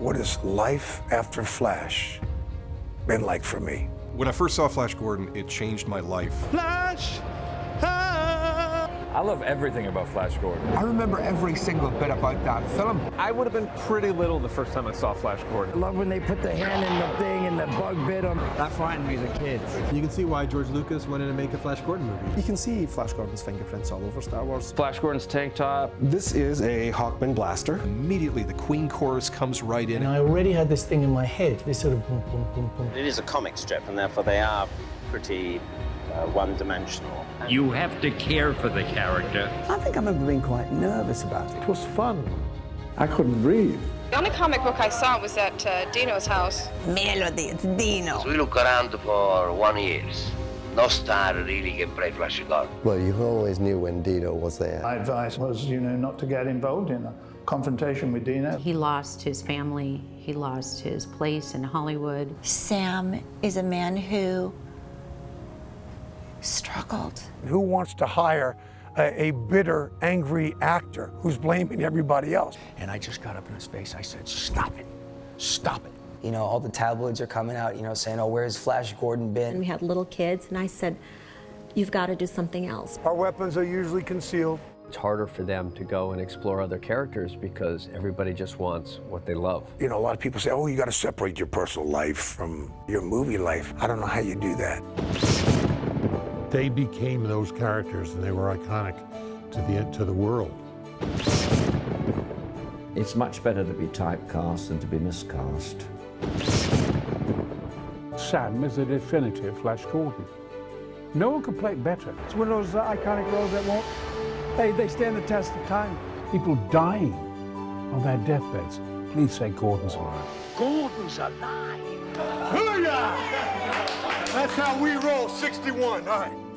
What has life after Flash been like for me? When I first saw Flash Gordon, it changed my life. Flash! I love everything about Flash Gordon. I remember every single bit about that film. I would have been pretty little the first time I saw Flash Gordon. I love when they put the hand in the thing and the bug bit them. That frightened me as a kid. You can see why George Lucas wanted to make a Flash Gordon movie. You can see Flash Gordon's fingerprints all over Star Wars. Flash Gordon's tank top. This is a Hawkman blaster. Immediately, the Queen chorus comes right in. And I already had this thing in my head, this sort of boom, boom, boom, boom. It is a comic strip, and therefore they are pretty uh, one-dimensional. You have to care for the character. I think I remember being quite nervous about it. It was fun. I couldn't breathe. The only comic book I saw was at uh, Dino's house. Melody, it's Dino. So we look around for one year. No star really can play Flash Gordon. Well, you always knew when Dino was there. My advice was, you know, not to get involved in a confrontation with Dino. He lost his family. He lost his place in Hollywood. Sam is a man who struggled. Who wants to hire a, a, bitter, angry actor who's blaming everybody else? And I just got up in his face. I said, stop it. Stop it. You know, all the tabloids are coming out, you know, saying, oh, where's Flash Gordon been? And we had little kids, and I said, you've got to do something else. Our weapons are usually concealed. It's harder for them to go and explore other characters because everybody just wants what they love. You know, a lot of people say, oh, you got to separate your personal life from your movie life. I don't know how you do that. They became those characters and they were iconic to the, to the world. It's much better to be typecast than to be miscast. Sam is the definitive Flash Gordon. No one could play it better. It's one of those uh, iconic roles that won't, they, they stand the test of time. People dying on their deathbeds. Please say Gordon's alive. Gordon's alive! Hallelujah! That's how we roll 61. All right.